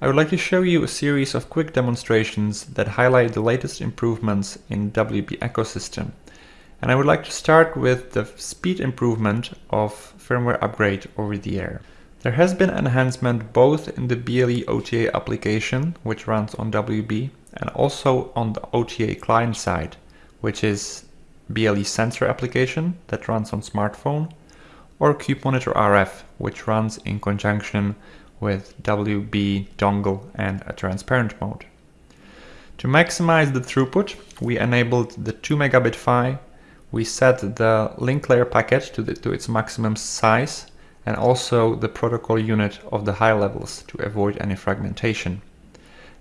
I would like to show you a series of quick demonstrations that highlight the latest improvements in WB ecosystem. And I would like to start with the speed improvement of firmware upgrade over the air. There has been enhancement both in the BLE OTA application, which runs on WB, and also on the OTA client side, which is BLE sensor application that runs on smartphone, or Cube Monitor RF, which runs in conjunction with WB dongle and a transparent mode. To maximize the throughput, we enabled the 2 megabit PHY, we set the link layer packet to, the, to its maximum size, and also the protocol unit of the high levels to avoid any fragmentation.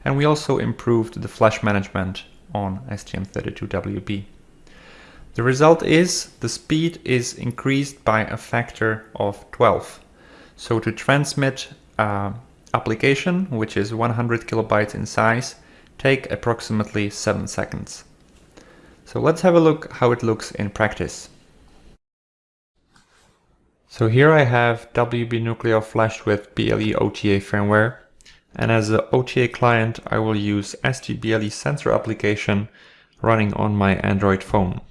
And we also improved the flash management on STM32WB. The result is the speed is increased by a factor of 12. So to transmit uh, application, which is 100 kilobytes in size, take approximately 7 seconds. So let's have a look how it looks in practice. So here I have WB Nucleo flashed with BLE OTA firmware and as the OTA client I will use STBLE sensor application running on my Android phone.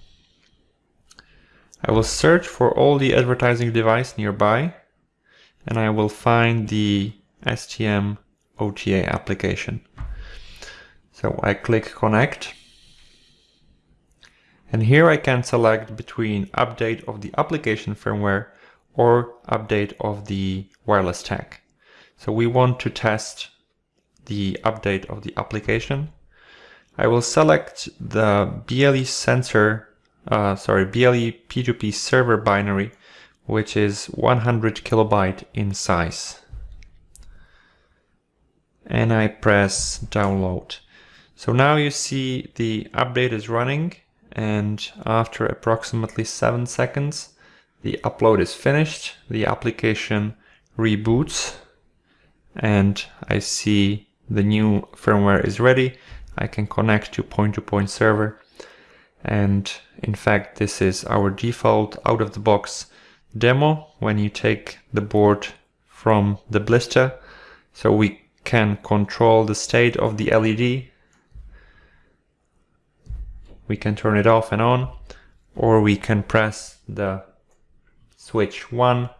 I will search for all the advertising device nearby and I will find the STM OTA application. So I click connect and here I can select between update of the application firmware or update of the wireless stack. So we want to test the update of the application. I will select the BLE sensor, uh, sorry, BLE P2P server binary which is 100 kilobyte in size. And I press download. So now you see the update is running and after approximately 7 seconds the upload is finished, the application reboots and I see the new firmware is ready. I can connect to point-to-point -point server and in fact this is our default out-of-the-box demo when you take the board from the blister so we can control the state of the LED we can turn it off and on or we can press the switch 1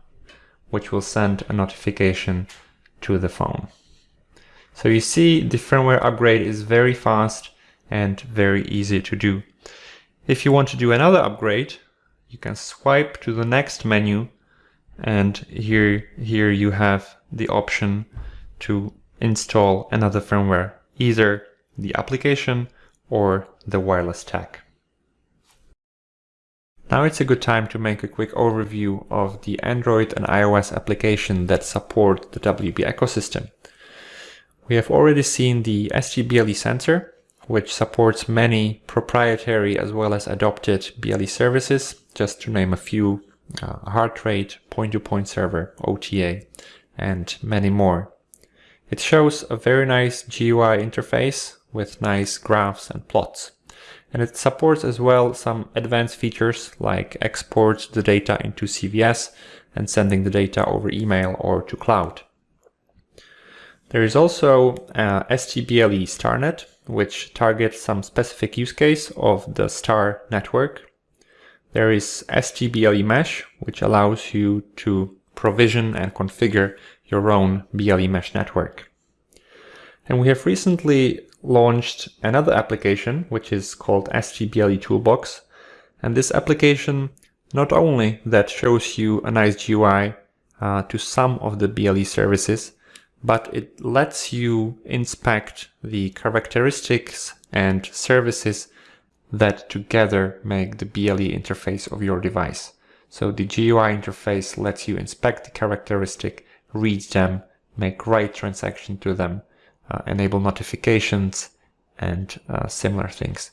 which will send a notification to the phone. So you see the firmware upgrade is very fast and very easy to do. If you want to do another upgrade, you can swipe to the next menu and here here you have the option to install another firmware either the application or the wireless stack. Now it's a good time to make a quick overview of the Android and iOS application that support the WB ecosystem. We have already seen the STBLE sensor, which supports many proprietary as well as adopted BLE services, just to name a few, uh, heart rate, point-to-point -point server, OTA, and many more. It shows a very nice GUI interface with nice graphs and plots. And it supports as well some advanced features like export the data into CVS and sending the data over email or to cloud. There is also uh, STBLE StarNet, which targets some specific use case of the star network. There is STBLE Mesh, which allows you to provision and configure your own BLE Mesh network. And we have recently launched another application, which is called STBLE Toolbox. And this application not only that shows you a nice GUI uh, to some of the BLE services, but it lets you inspect the characteristics and services that together make the BLE interface of your device. So the GUI interface lets you inspect the characteristic, read them, make write transaction to them, uh, enable notifications and uh, similar things.